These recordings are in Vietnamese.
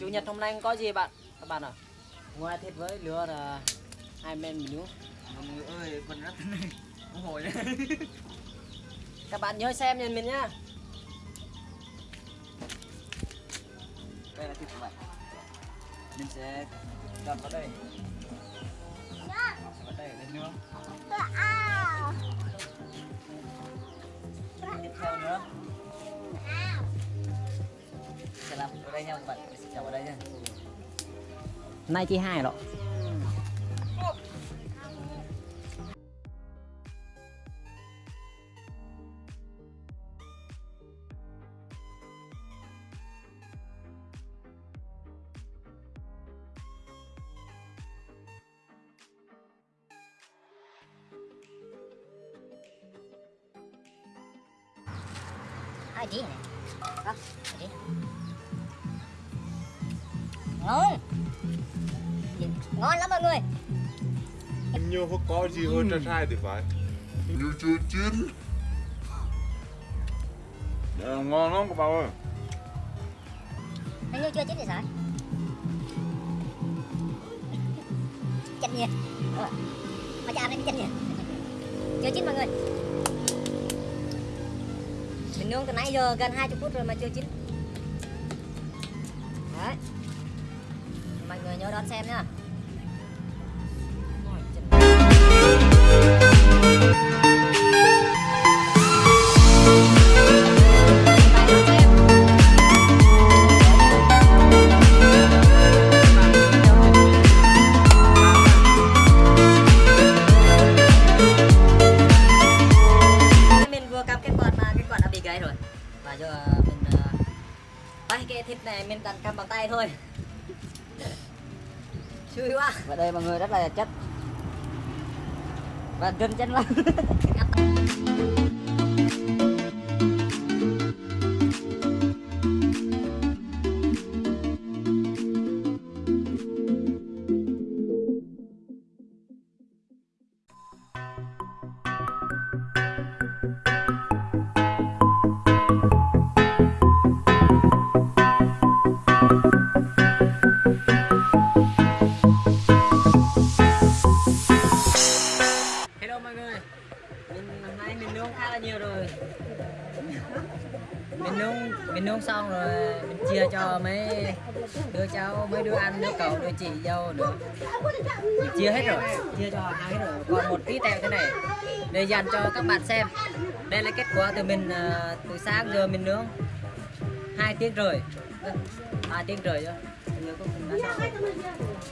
chủ nhật hôm nay có gì bạn? Các bạn ạ. À? ngoài thịt với lừa là hai men mình nữa mọi người ơi quần rắc này không hồi đấy. Các bạn nhớ xem nhìn mình nhá. Đây là thịt của bạn. Mình sẽ đặt vào đây. Dạ. Đặt vào đây lên nữa đây nha các bạn sẽ trồng vào đây nha. Nay chỉ hai rồi. Hai tí này ngon ngon lắm mọi người. Nhiều không có gì hơn trà trai thì phải. Nhiều chưa chín. Ờ, ngon lắm các bạn ơi. Hình như chưa chín thì sao? Chanh nhỉ. Ờ, mà cha này chanh nhỉ. Chưa chín mọi người. Mình nướng từ nãy giờ gần 20 phút rồi mà chưa chín. Đấy người nhớ đón xem nhá. Mình vừa cầm cái quạt mà, cái quạt bị gãy rồi. Ờ, cái thịt này, mình cần cầm bằng tay thôi chui quá. Và đây mọi người rất là chất. Và gần chân lắm mình nướng mình nướng xong rồi mình chia cho mấy đứa cháu, mấy đứa ăn, đứa cậu, đứa chị dâu nữa mình chia hết rồi, chia cho ai hết rồi còn một tí tẹo thế này để dành cho các bạn xem. Đây là kết quả từ mình à, từ sáng giờ mình nướng. Hai tiếng rưỡi. Hai tiếng rưỡi rồi Bây giờ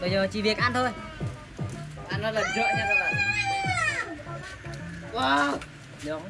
bây giờ chỉ việc ăn thôi. Ăn nó lần rợ nha các bạn. Wow. Giống